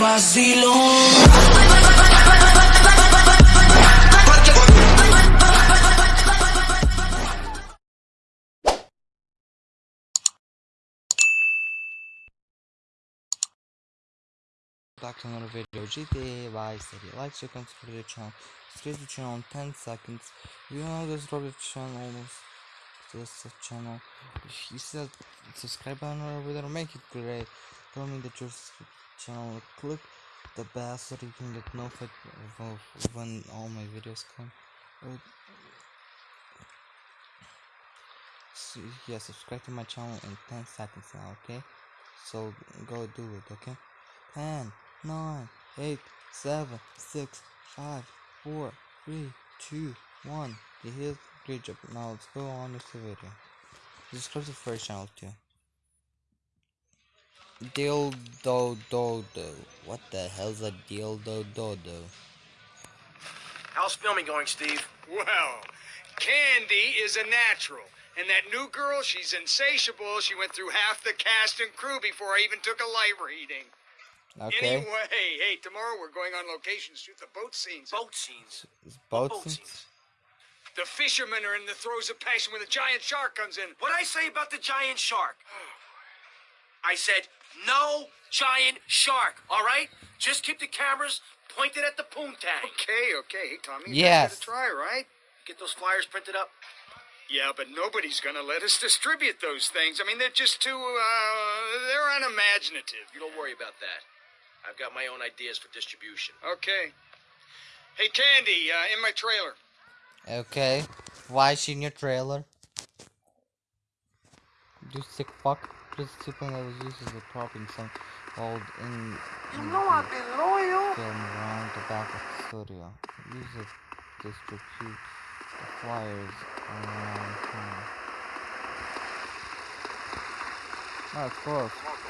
back to another video GTA Vice City. Like, share, comment, subscribe to the channel. Subscribe to the channel in 10 seconds. You know this Robert channel, almost this channel. If you that subscribe button over there, make it great. Tell me that your channel. Click the bell so you can get notified of when all my videos come. Uh, so, yeah, subscribe to my channel in 10 seconds now, okay? So go do it, okay? 10, 9, 8, 7, 6, 5, 4, 3, 2, 1. You hit great job. Now let's go on with the video. Subscribe to the first channel too. Dildo do do. What the hell's a dildo Dodo? How's filming going, Steve? Well, Candy is a natural. And that new girl, she's insatiable. She went through half the cast and crew before I even took a light reading. Okay. Anyway, hey, tomorrow we're going on location to shoot the boat scenes. Boat scenes. It's What boat scenes? scenes? The fishermen are in the throes of passion when the giant shark comes in. What'd I say about the giant shark? I said, no giant shark, all right? Just keep the cameras pointed at the poontang. Okay, okay. Hey, Tommy, you Yes. gotta give it a try, right? Get those flyers printed up. Yeah, but nobody's gonna let us distribute those things. I mean, they're just too, uh, they're unimaginative. You don't worry about that. I've got my own ideas for distribution. Okay. Hey, Candy, uh, in my trailer. Okay. Why is she in your trailer? You sick fuck. This discipline that was used as a prop in some old in, in know I've been loyal. film around the back of the studio. Use it to distribute the flyers around town. It's close.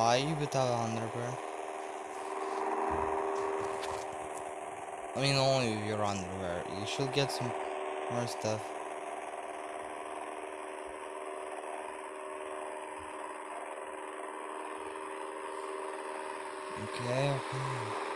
Why you put without underwear? I mean, only if you're underwear. You should get some more stuff. Okay, okay.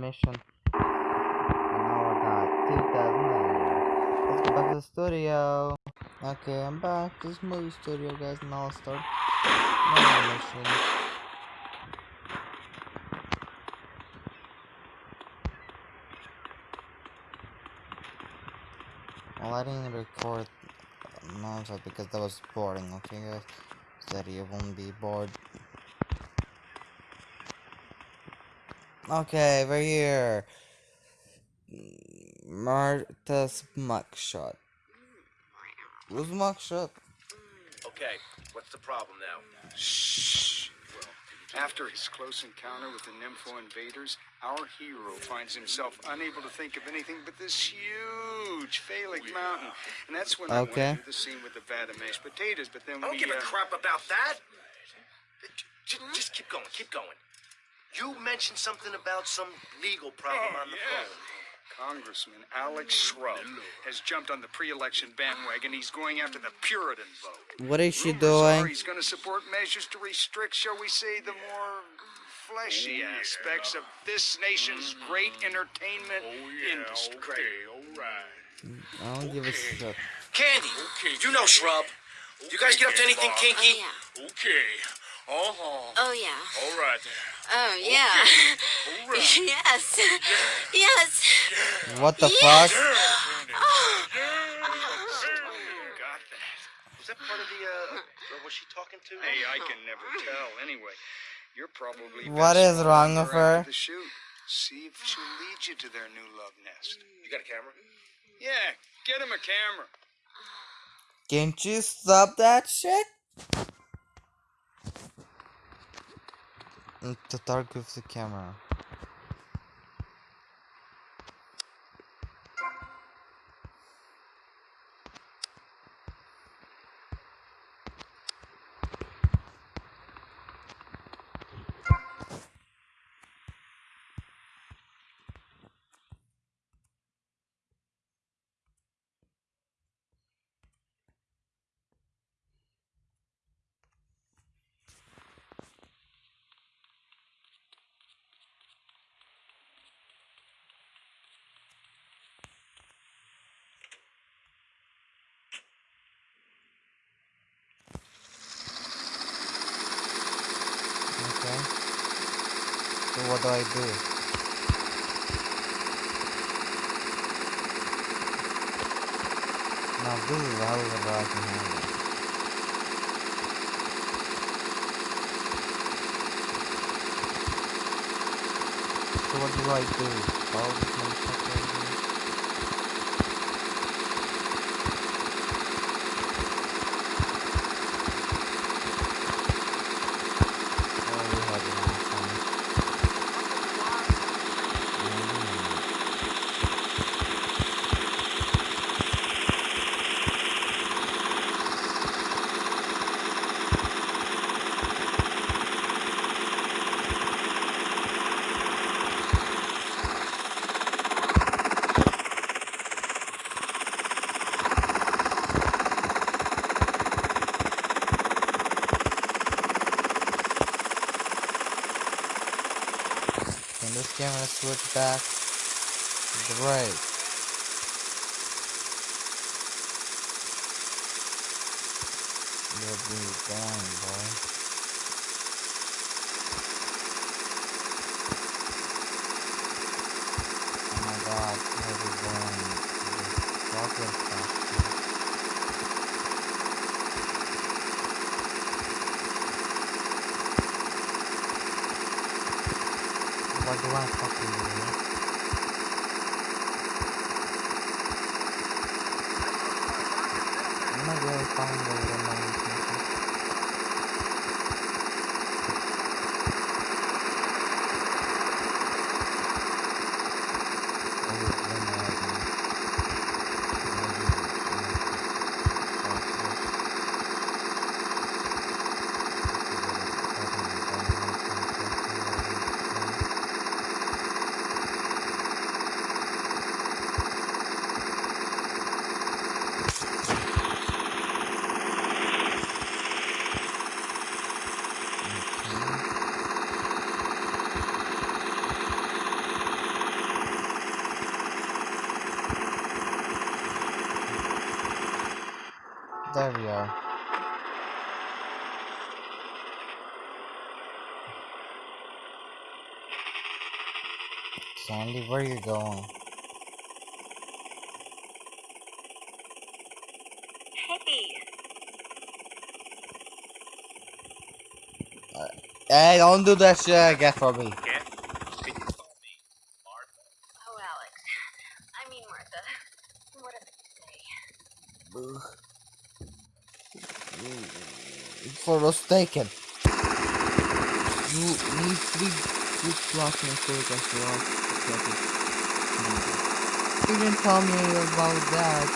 Mission. And now I got 2,000 Let's go back to the studio. Okay, I'm back to this movie studio, guys. Now I'll start another mission. Well, I didn't record nonstop because that was boring, okay, guys? So you won't be bored. Okay, we're here. Martha's mugshot. Who's mugshot? Okay, what's the problem now? Shh. Well, after his close encounter with the Nympho invaders, our hero finds himself unable to think of anything but this huge phallic mountain. And that's when I Okay. went the scene with the vat of mashed potatoes. But then I don't we, give a uh, crap about that. Just, just keep going, keep going. You mentioned something about some legal problem on the phone. Congressman Alex Shrub has jumped on the pre-election bandwagon. He's going after the Puritan vote. What is she doing? he's going to support measures to restrict, shall we say, the more fleshy aspects of this nation's great entertainment industry. I don't give a shit. Candy, you know Shrub. You guys get up to anything Oh, kinky? yeah. Okay. Uh-huh. Oh, yeah. All right there. Oh, yeah. All right. yes. Yes. What the Yes. fuck? Got that. Was that part of the, uh, girl was she talking to? Hey, I can never tell. Anyway, you're probably What best is wrong with her her? The shoot. See if she'll lead you to their new love nest. You got a camera? Yeah, get him a camera. Can't you stop that shit? To talk with the camera. Okay. So what do I do? Now this is how I can handle. So what do I do? Follow this motherfucker right here? Oh, we have it on phone. Mm. Can this camera switch back? Great. You're being going, boy. Oh my god, where we going? This rocket Do? I'm not really remote Sandy, where you going? Hey. Uh, hey, don't do that shit again for me. Oh, Alex. I mean, Martha. Whatever you say. For us taken. You need three good blocking photographs for us. You didn't tell me about that.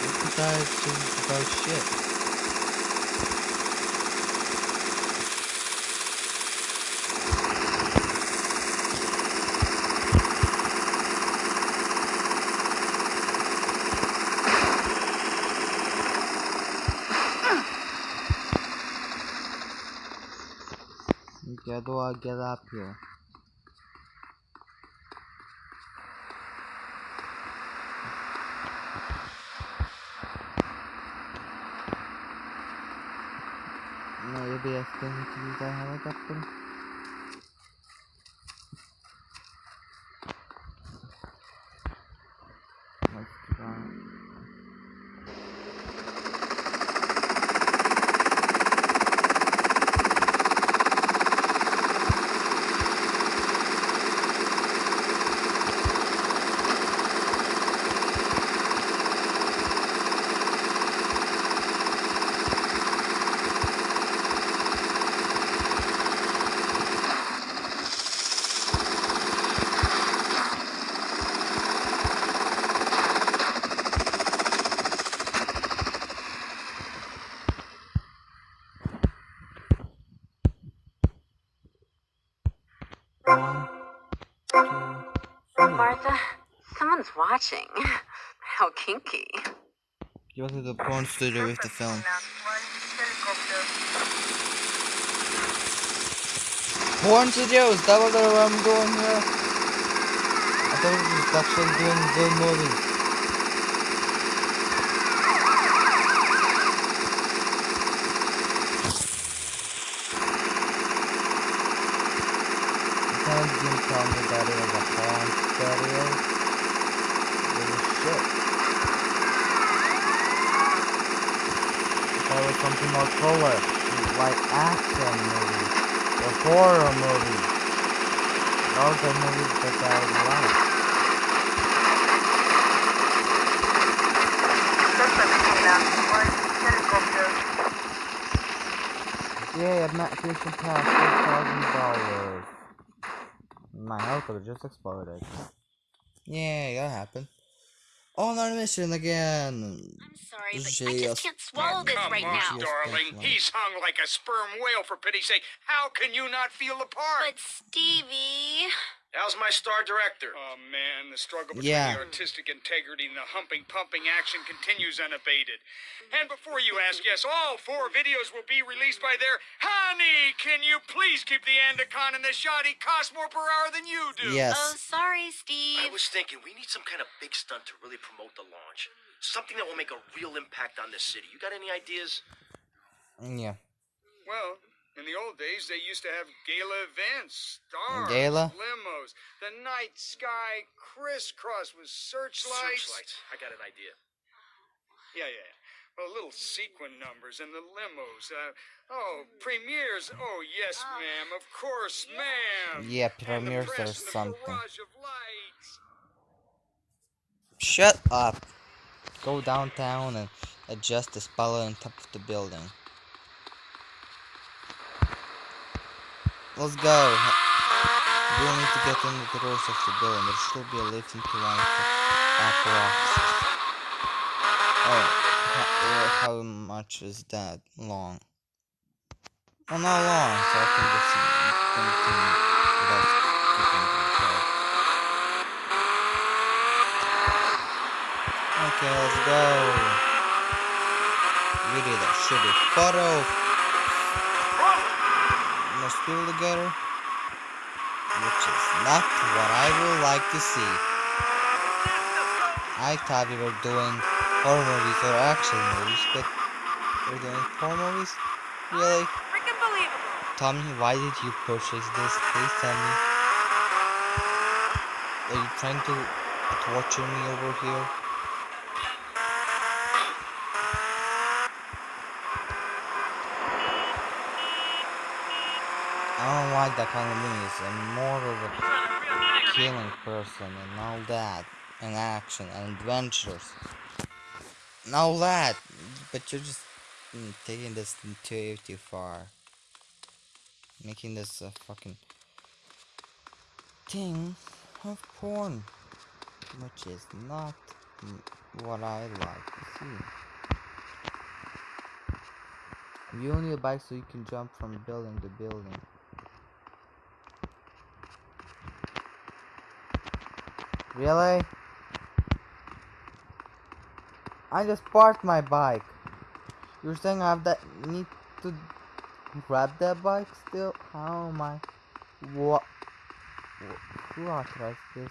Is about shit. How do I get up here? Maybe I still need to use that helicopter. Let's try. One, two, three. Martha, someone's watching. How kinky. Went to the porn studio with the film. Porn studio, is that what I'm doing here? I thought it was actually doing movies. Someone didn't tell me that it was a porn studio. Was shit. I thought it was something more color, like action movies or horror movies. Those are movies that I like. Yeah, I'm not fishing past six thousand dollars. My helicopter just exploded. Yeah, that happened. On our mission again. I'm sorry, but I just can't swallow this Come right on, now. darling. He's hung like a sperm whale, for pity's sake. How can you not feel the part? But Stevie. How's my star director? Oh man, the struggle between Yeah. the artistic integrity and the humping, pumping action continues unabated. And before you ask, yes, all four videos will be released by their honey. Can you please keep the Andacon in the shot? He costs more per hour than you do. Yes. Oh, Yes. sorry, I was thinking we need some kind of big stunt to really promote the launch. Something that will make a real impact on this city. You got any ideas? Mm, yeah. Well, in the old days, they used to have gala events, stars, Gala? limos, the night sky crisscross with searchlights. Searchlights. I got an idea. Yeah, yeah. Well, little sequin numbers and the limos. Uh, oh, premieres. Oh, yes, ma'am. Of course, ma'am. Yeah, premieres press or the something. of lights. Shut up. Go downtown and adjust the spoiler on top of the building. Let's go. We don't need to get under the doors of the building. There should be a lift into one of the apparatuses. Oh, how, uh, how much is that long? Well, not long, so I can just continue. Okay, let's go. We did a shitty photo. Let's still together. Which is not what I would like to see. I thought we were doing horror movies or action movies, but we're doing horror movies? Really? Freaking believable. Tommy, why did you purchase this? Please tell me. Are you trying to torture me over here? Like that kind of movies. I'm more of a killing person and all that. And action and adventures. And all that. But you're just mm, taking this too, too far. Making this a fucking thing of porn. Which is not what I like to see. You only a bike so you can jump from building to building. Really? I just parked my bike. You're saying I have that need to grab that bike still? How am I? What? Who authorized this?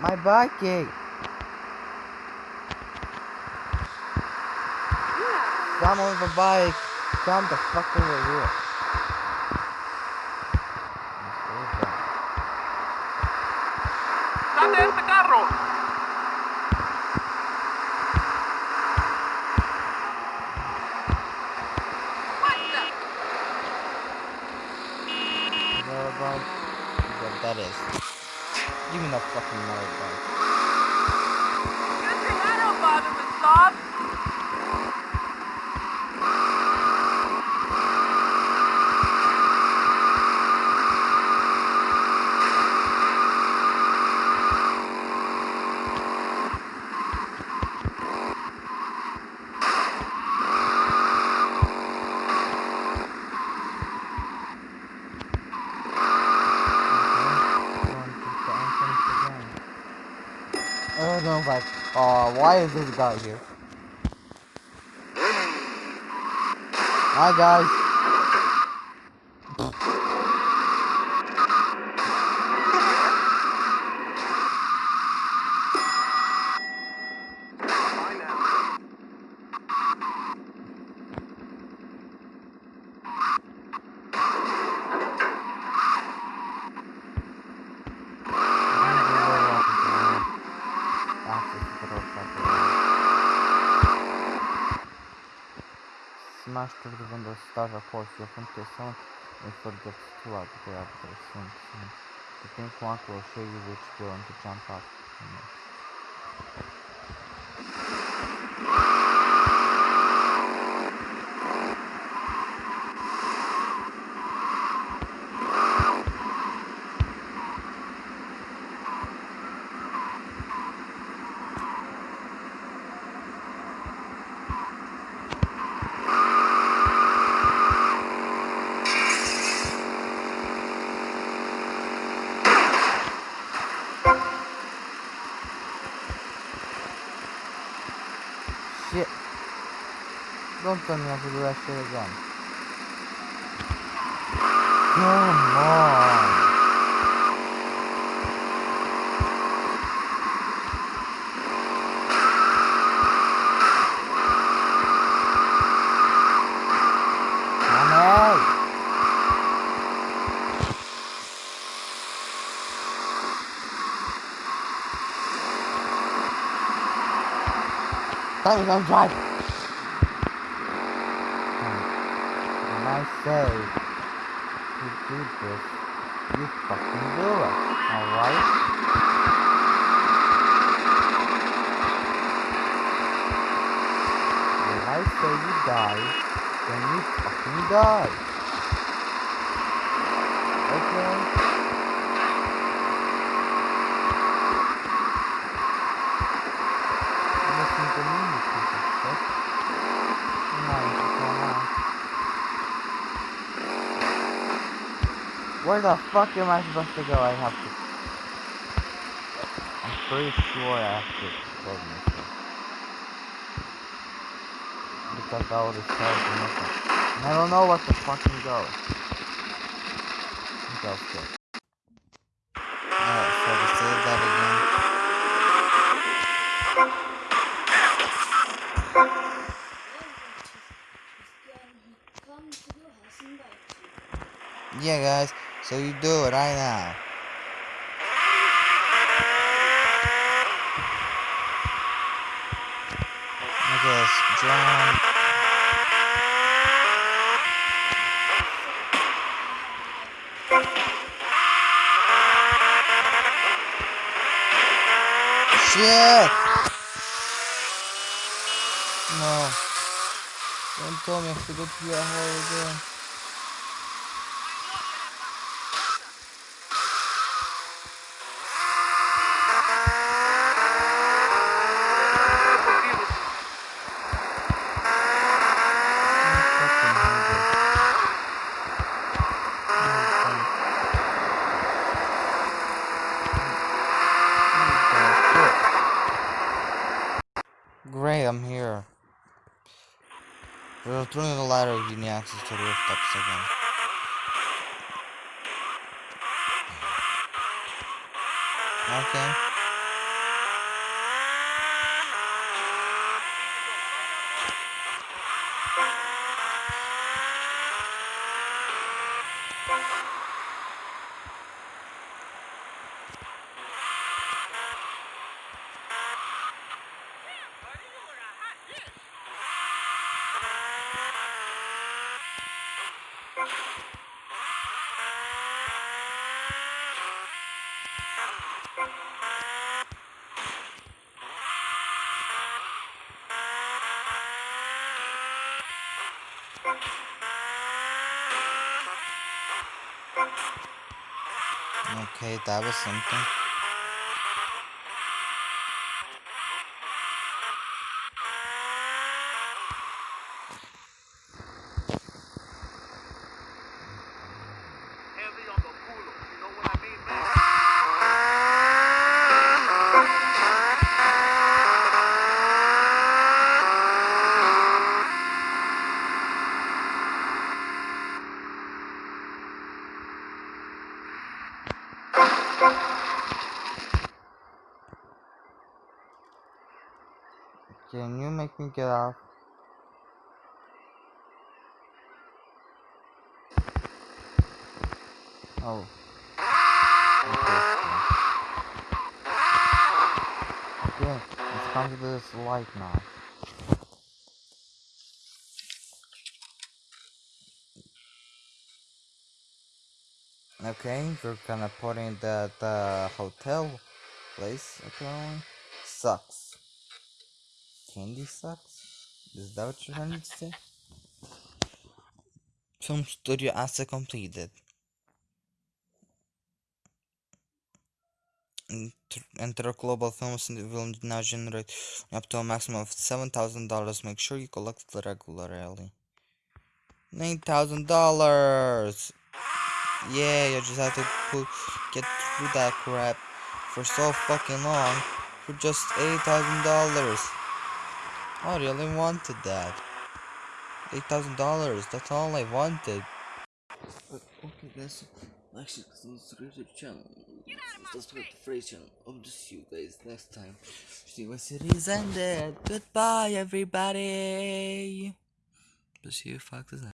My biking! Come with a bike! Come the fuck over here. ¡Date este carro! Motorbike? What that is. Give me that fucking motorbike. Thing I don't bother with Bob. Oh no, like, oh, why is this guy here? Hi guys. Through the window, start a to sound and forget to out the after soon soon. The pink mark will show you which building to jump up next. Shit. Don't tell me I have to do that shit again. Come on. Come Me don't drive. When I say to do this, you fucking do it. Alright? When I say you die, then you fucking die. Okay? Where the fuck am I supposed to go? I have to... I'm pretty sure I have to explode myself. Because I will destroy the nothing. And I don't know what to fucking go. Go stick. Alright, so we save that again. Yeah guys, so you do it right now. Guess John. Shit! No. Don't tell me I have to through that hole again. Throwing the ladder you need access to the rooftops again. Okay. Okay, that was something. Make me get? Oh. Okay, let's come to this light now. Okay, we're gonna put in that uh, hotel place apparently. Sucks. Candy sucks? Is that what you're trying to say? Film studio asset completed. Interglobal Films will now generate up to a maximum of seven thousand dollars. Make sure you collect regularly. Nine thousand dollars. Yeah, you just have to put, get through that crap for so fucking long for just eight thousand dollars. I really wanted that. Eight thousand dollars. That's all I wanted. Okay, guys. Actually, subscribe to the channel. Subscribe to Free channel. I'll just see you guys next time. See what series ended. Goodbye, everybody. See you foxes.